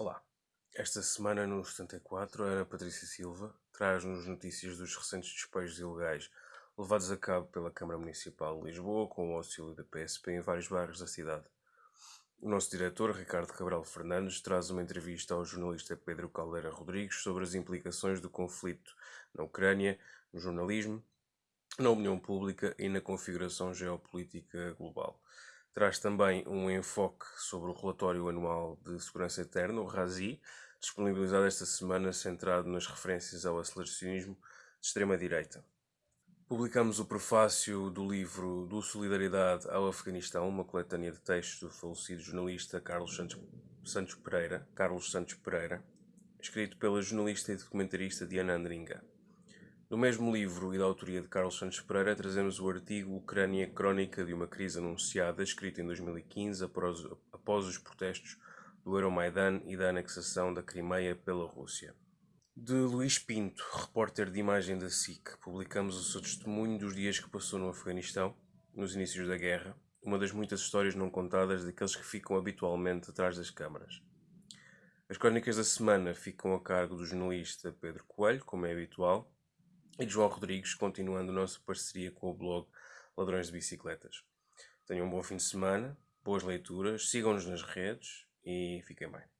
Olá, esta semana no 74 a Ana Patrícia Silva traz-nos notícias dos recentes despejos ilegais levados a cabo pela Câmara Municipal de Lisboa com o auxílio da PSP em vários bairros da cidade. O nosso diretor, Ricardo Cabral Fernandes, traz uma entrevista ao jornalista Pedro Caldeira Rodrigues sobre as implicações do conflito na Ucrânia, no jornalismo, na opinião pública e na configuração geopolítica global. Traz também um enfoque sobre o relatório anual de segurança interna, o RASI, disponibilizado esta semana, centrado nas referências ao aceleracionismo de extrema-direita. Publicamos o prefácio do livro Do Solidariedade ao Afeganistão, uma coletânea de textos do falecido jornalista Carlos Santos, Santos Pereira, Carlos Santos Pereira, escrito pela jornalista e documentarista Diana Andringa. No mesmo livro e da autoria de Carlos Santos Pereira, trazemos o artigo Ucrânia Crónica de uma Crise Anunciada, escrito em 2015 após, após os protestos do Euromaidan e da anexação da Crimeia pela Rússia. De Luís Pinto, repórter de imagem da SIC, publicamos o seu testemunho dos dias que passou no Afeganistão, nos inícios da guerra, uma das muitas histórias não contadas daqueles que ficam habitualmente atrás das câmaras. As crónicas da semana ficam a cargo do jornalista Pedro Coelho, como é habitual, e de João Rodrigues, continuando a nossa parceria com o blog Ladrões de Bicicletas. Tenham um bom fim de semana, boas leituras, sigam-nos nas redes e fiquem bem.